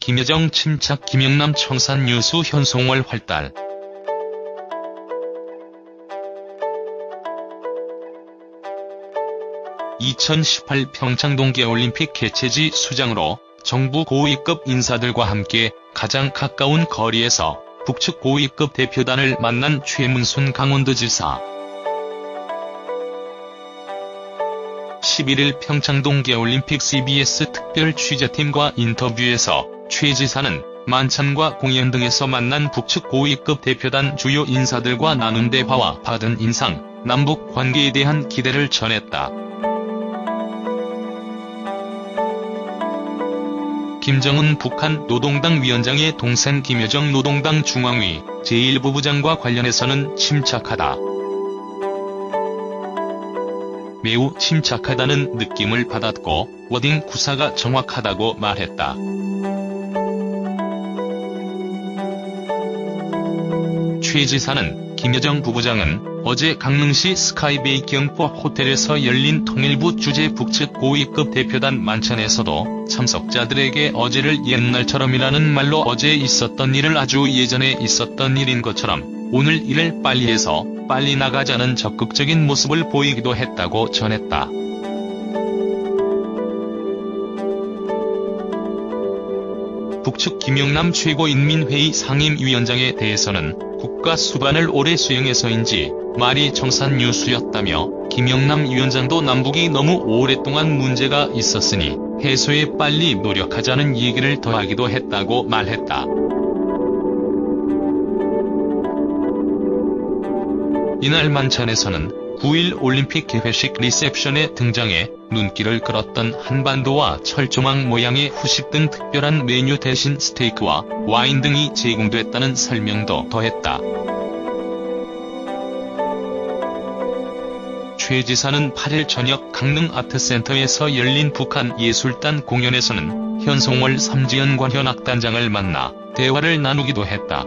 김여정 침착 김영남 청산 뉴스 현송월 활달. (2018) 평창 동계올림픽 개최지 수장으로 정부 고위급 인사들과 함께 가장 가까운 거리에서 북측 고위급 대표단을 만난 최문순 강원도지사 11일 평창 동계올림픽 CBS 특별 취재팀과 인터뷰에서 최 지사는 만찬과 공연 등에서 만난 북측 고위급 대표단 주요 인사들과 나눈 대화와 받은 인상, 남북 관계에 대한 기대를 전했다. 김정은 북한 노동당 위원장의 동생 김여정 노동당 중앙위 제1부부장과 관련해서는 침착하다. 매우 침착하다는 느낌을 받았고 워딩 구사가 정확하다고 말했다. 최 지사는 김여정 부부장은 어제 강릉시 스카이베이 경포 호텔에서 열린 통일부 주재 북측 고위급 대표단 만찬에서도 참석자들에게 어제를 옛날처럼이라는 말로 어제 있었던 일을 아주 예전에 있었던 일인 것처럼 오늘 일을 빨리 해서 빨리 나가자는 적극적인 모습을 보이기도 했다고 전했다. 북측 김영남 최고인민회의 상임위원장에 대해서는 국가 수반을 오래 수행해서인지 말이 정산 뉴스였다며 김영남 위원장도 남북이 너무 오랫동안 문제가 있었으니 해소에 빨리 노력하자는 얘기를 더하기도 했다고 말했다. 이날 만찬에서는 9일 올림픽 개회식 리셉션에 등장해 눈길을 끌었던 한반도와 철조망 모양의 후식 등 특별한 메뉴 대신 스테이크와 와인 등이 제공됐다는 설명도 더했다. 최 지사는 8일 저녁 강릉 아트센터에서 열린 북한 예술단 공연에서는 현송월 삼지연 관현악단장을 만나 대화를 나누기도 했다.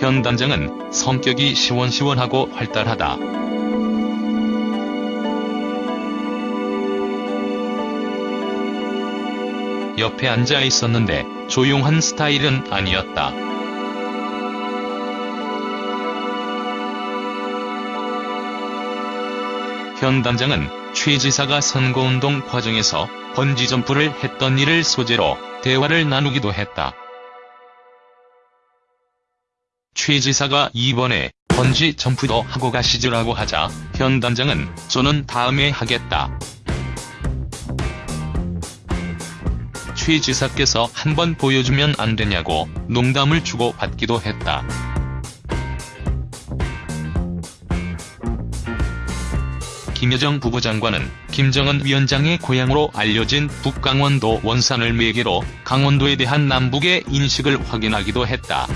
현 단장은 성격이 시원시원하고 활달하다. 옆에 앉아 있었는데 조용한 스타일은 아니었다. 현 단장은 최 지사가 선거운동 과정에서 번지점프를 했던 일을 소재로 대화를 나누기도 했다. 최 지사가 이번에 번지 점프도 하고 가시죠라고 하자 현 단장은 저는 다음에 하겠다. 최 지사께서 한번 보여주면 안 되냐고 농담을 주고 받기도 했다. 김여정 부부장관은 김정은 위원장의 고향으로 알려진 북강원도 원산을 매개로 강원도에 대한 남북의 인식을 확인하기도 했다.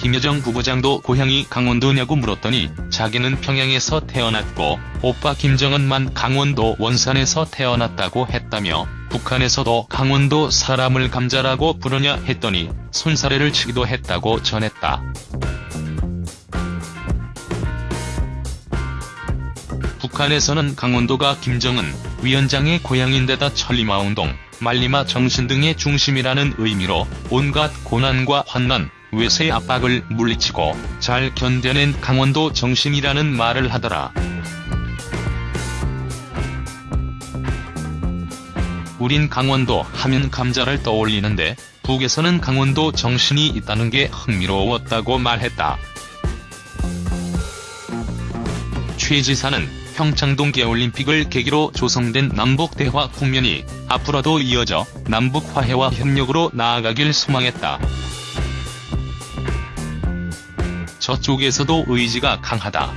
김여정 부부장도 고향이 강원도냐고 물었더니 자기는 평양에서 태어났고 오빠 김정은만 강원도 원산에서 태어났다고 했다며 북한에서도 강원도 사람을 감자라고 부르냐 했더니 손사래를 치기도 했다고 전했다. 북한에서는 강원도가 김정은 위원장의 고향인데다 천리마운동, 말리마 정신 등의 중심이라는 의미로 온갖 고난과 환난, 외세 압박을 물리치고 잘 견뎌낸 강원도 정신이라는 말을 하더라. 우린 강원도 하면 감자를 떠올리는데 북에서는 강원도 정신이 있다는 게 흥미로웠다고 말했다. 최 지사는 평창 동계올림픽을 계기로 조성된 남북 대화 국면이 앞으로도 이어져 남북 화해와 협력으로 나아가길 소망했다. 저쪽에서도 의지가 강하다.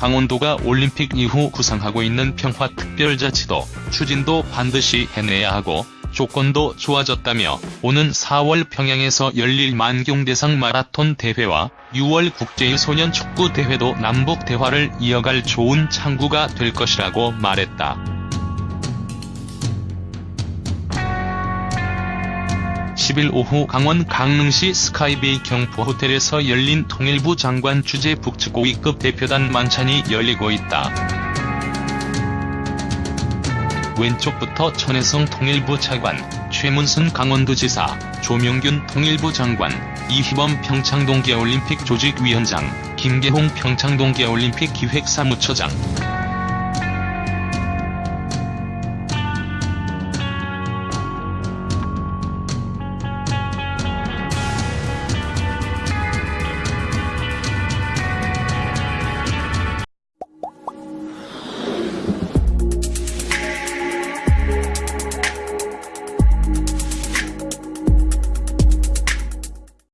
강원도가 올림픽 이후 구상하고 있는 평화특별자치도 추진도 반드시 해내야 하고 조건도 좋아졌다며 오는 4월 평양에서 열릴 만경대상 마라톤 대회와 6월 국제유소년 축구 대회도 남북 대화를 이어갈 좋은 창구가 될 것이라고 말했다. 10일 오후 강원 강릉시 스카이베이 경포 호텔에서 열린 통일부 장관 주재 북측 고위급 대표단 만찬이 열리고 있다. 왼쪽부터 천혜성 통일부 차관, 최문순 강원도지사, 조명균 통일부 장관, 이희범 평창동계올림픽 조직위원장, 김계홍 평창동계올림픽 기획사무처장,